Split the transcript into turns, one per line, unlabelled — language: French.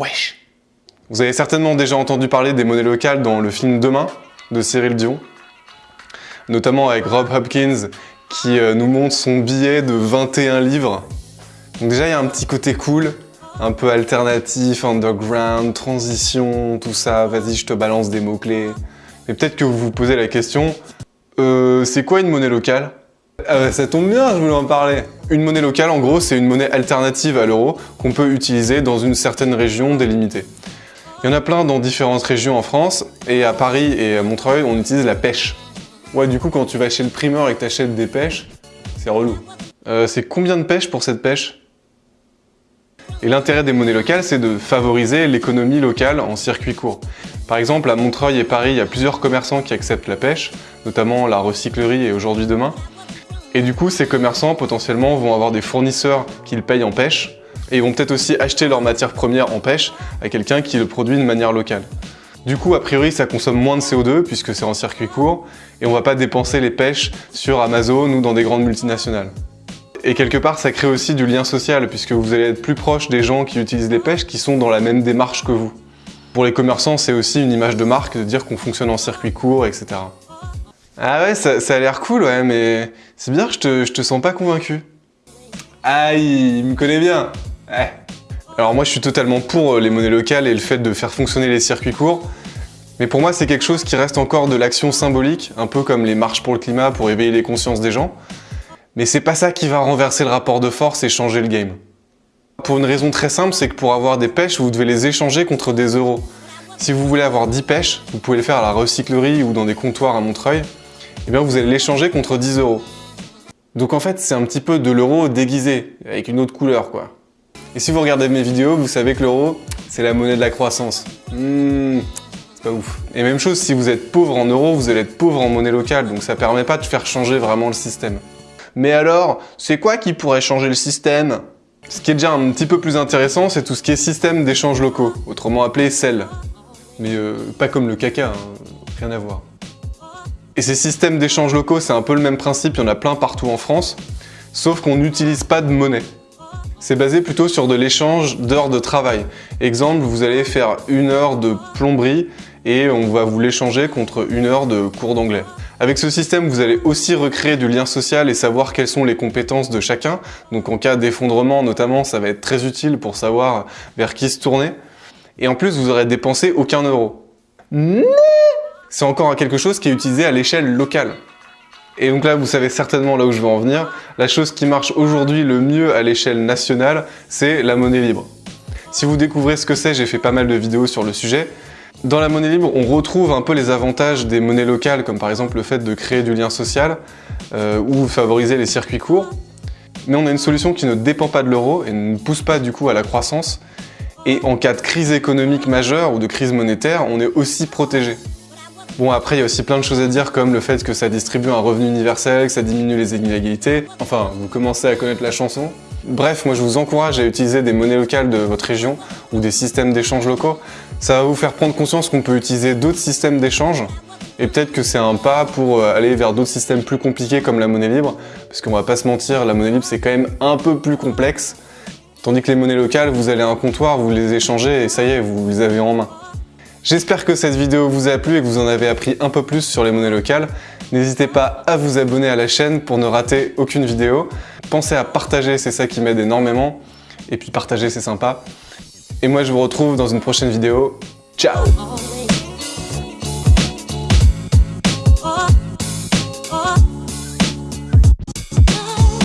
Wesh Vous avez certainement déjà entendu parler des monnaies locales dans le film Demain de Cyril Dion, notamment avec Rob Hopkins qui euh, nous montre son billet de 21 livres. Donc déjà, il y a un petit côté cool, un peu alternatif, underground, transition, tout ça. Vas-y, je te balance des mots-clés. Mais peut-être que vous vous posez la question, euh, c'est quoi une monnaie locale? Euh, Ça tombe bien, je voulais en parler. Une monnaie locale, en gros, c'est une monnaie alternative à l'euro qu'on peut utiliser dans une certaine région délimitée. Il y en a plein dans différentes régions en France, et à Paris et à Montreuil, on utilise la pêche. Ouais, du coup, quand tu vas chez le primeur et que t'achètes des pêches, c'est relou. Euh, c'est combien de pêches pour cette pêche? Et l'intérêt des monnaies locales, c'est de favoriser l'économie locale en circuit court. Par exemple, à Montreuil et Paris, il y a plusieurs commerçants qui acceptent la pêche, notamment la recyclerie et Aujourd'hui Demain. Et du coup, ces commerçants, potentiellement, vont avoir des fournisseurs qu'ils payent en pêche, et ils vont peut-être aussi acheter leurs matières premières en pêche à quelqu'un qui le produit de manière locale. Du coup, a priori, ça consomme moins de CO2 puisque c'est en circuit court, et on va pas dépenser les pêches sur Amazon ou dans des grandes multinationales. Et quelque part, ça crée aussi du lien social puisque vous allez être plus proche des gens qui utilisent les pêches qui sont dans la même démarche que vous. Pour les commerçants, c'est aussi une image de marque de dire qu'on fonctionne en circuit court, etc. Ah ouais, ça, a l'air cool, ouais, mais c'est bien, je te, je te sens pas convaincu. Aïe, il me connaît bien. Ouais. Alors moi, je suis totalement pour euh, les monnaies locales et le fait de faire fonctionner les circuits courts. Mais pour moi, c'est quelque chose qui reste encore de l'action symbolique, un peu comme les marches pour le climat pour éveiller les consciences des gens. Mais c'est pas ça qui va renverser le rapport de force et changer le game. Pour une raison très simple, c'est que pour avoir des pêches, vous devez les échanger contre des euros. Si vous voulez avoir 10 pêches, vous pouvez le faire à la recyclerie ou dans des comptoirs à Montreuil, eh bien vous allez l'échanger contre 10 euros. Donc en fait, c'est un petit peu de l'euro déguisé, avec une autre couleur quoi. Et si vous regardez mes vidéos, vous savez que l'euro, c'est la monnaie de la croissance. Hmm, c'est pas ouf. Et même chose, si vous êtes pauvre en euros, vous allez être pauvre en monnaie locale, donc ça permet pas de faire changer vraiment le système. Mais alors, c'est quoi qui pourrait changer le système? Ce qui est déjà un petit peu plus intéressant, c'est tout ce qui est système d'échange locaux, autrement appelé CEL. Mais euh, pas comme le caca, hein, rien à voir. Et ces systèmes d'échange locaux, c'est un peu le même principe, il y en a plein partout en France, sauf qu'on n'utilise pas de monnaie. C'est basé plutôt sur de l'échange d'heures de travail. Exemple, vous allez faire une heure de plomberie et on va vous l'échanger contre une heure de cours d'anglais. Avec ce système, vous allez aussi recréer du lien social et savoir quelles sont les compétences de chacun. Donc en cas d'effondrement notamment, ça va être très utile pour savoir vers qui se tourner. Et en plus, vous aurez dépensé aucun euro c'est encore quelque chose qui est utilisé à l'échelle locale. Et donc là, vous savez certainement là où je veux en venir, la chose qui marche aujourd'hui le mieux à l'échelle nationale, c'est la monnaie libre. Si vous découvrez ce que c'est, j'ai fait pas mal de vidéos sur le sujet. Dans la monnaie libre, on retrouve un peu les avantages des monnaies locales, comme par exemple le fait de créer du lien social euh, ou favoriser les circuits courts. Mais on a une solution qui ne dépend pas de l'euro et ne pousse pas du coup à la croissance. Et en cas de crise économique majeure ou de crise monétaire, on est aussi protégé. Bon après il y a aussi plein de choses à dire comme le fait que ça distribue un revenu universel, que ça diminue les inégalités. Enfin, vous commencez à connaître la chanson. Bref, moi je vous encourage à utiliser des monnaies locales de votre région ou des systèmes d'échange locaux. Ça va vous faire prendre conscience qu'on peut utiliser d'autres systèmes d'échange et peut-être que c'est un pas pour euh, aller vers d'autres systèmes plus compliqués comme la monnaie libre, parce qu'on va pas se mentir, la monnaie libre c'est quand même un peu plus complexe, tandis que les monnaies locales, vous allez à un comptoir, vous les échangez et ça y est, vous les avez en main. J'espère que cette vidéo vous a plu et que vous en avez appris un peu plus sur les monnaies locales. N'hésitez pas à vous abonner à la chaîne pour ne rater aucune vidéo. Pensez à partager, c'est ça qui m'aide énormément. Et puis partager, c'est sympa. Et moi, je vous retrouve dans une prochaine vidéo. Ciao